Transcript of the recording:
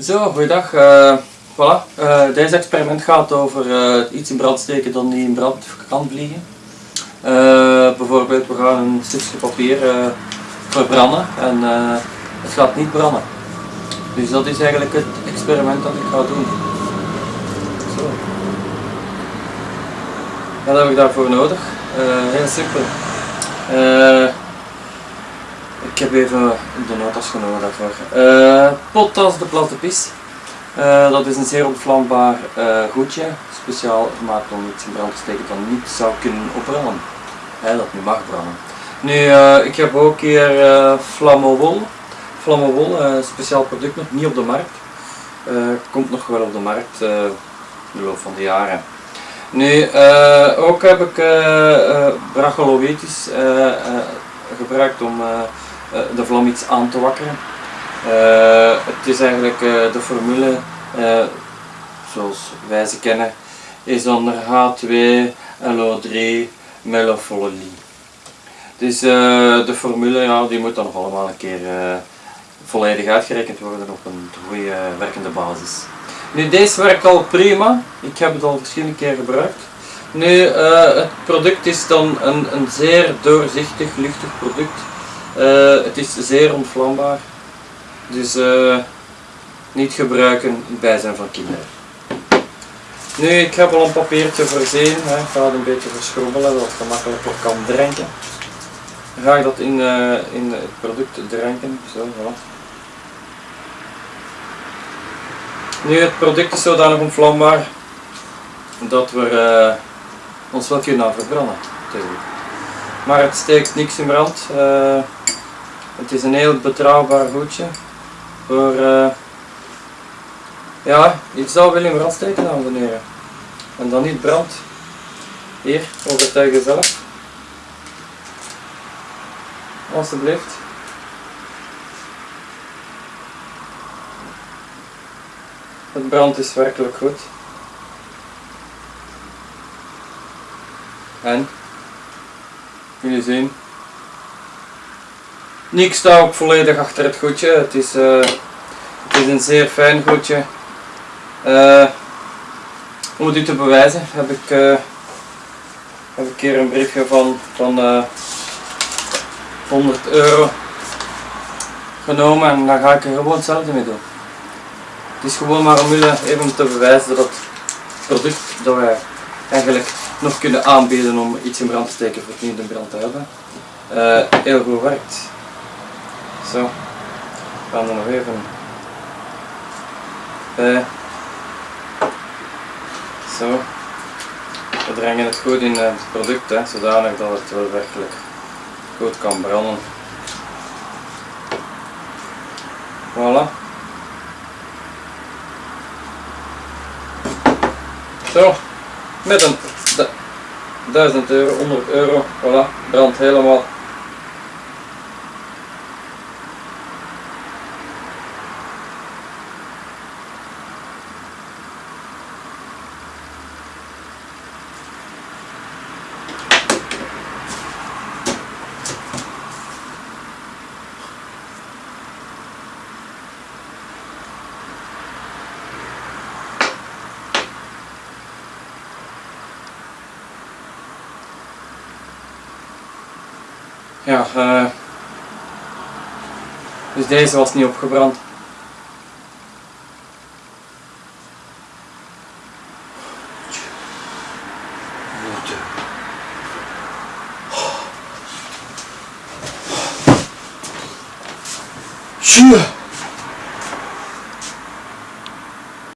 Zo, goeiedag. Uh, voilà. Uh, deze experiment gaat over uh, iets in brand steken dan die in brand kan vliegen. bijvoorbeeld, we gaan een stukje papier verbranden en het gaat niet branden. Dus dat is eigenlijk het experiment dat ik ga doen. Zo. Wat heb ik daarvoor nodig? heel simpel. Ik heb even de notas genomen daarvoor. Uh, potas de Platepis. Uh, dat is een zeer ontvlambaar uh, goedje, speciaal gemaakt om iets in brand te steken dat niet zou kunnen opbranden. Dat niet mag branden. Nu, ik heb ook hier Flammowol. Flammowol, een speciaal product nog niet op de markt. komt nog wel op de markt in de loop van de jaren. Nu, ook heb ik uh, gebruikt om eh, de vlam iets aan te wakkeren. Eh, het is eigenlijk eh, de formule zoals wij ze kennen, is onder H2LO3 melofolie. Dus de formule ja, die moet dan nog allemaal een keer volledig uitgerekend worden op een goede werkende basis. Nu deze werkt al prima, ik heb het al verschillende keer gebruikt. Nu het product is dan een, een zeer doorzichtig, luchtig product. Uh, het is zeer ontvlambaar, dus uh, niet gebruiken in het bijzijn van kinderen. Nu, ik heb al een papiertje voorzien, hè. ik ga het een beetje verschrobbelen, dat het gemakkelijker kan drinken. Dan ga ik dat in, uh, in het product drinken, zo, voilà. Nu, het product is zodanig ontvlambaar dat we ons wel kunnen verbranden. Maar het steekt niks in brand. Het is een heel betrouwbaar goedje voor uh, ja, iets zou willen brand steken dames en heren. En dan niet brand. Hier, overtuig jezelf. Alsjeblieft. Het brand is werkelijk goed. En, jullie zien, ik sta ook volledig achter het goedje. Het is, uh, het is een zeer fijn goedje. Uh, om het te bewijzen heb ik, uh, heb ik hier een briefje van, van 100 euro genomen en daar ga ik er gewoon hetzelfde mee doen. Het is gewoon maar om u even te bewijzen dat het product dat wij eigenlijk nog kunnen aanbieden om iets in brand te steken voor het niet in brand te hebben, heel goed werkt. Zo. Ik ga er nog even bij. Zo. We brengen het goed in het product, hè, zodanig dat het wel werkelijk goed kan branden. Voilà. Zo, met een 1000 euro, 100 euro, voilà, brandt helemaal Ja, uh, dus deze was niet opgebrand. Tjoe!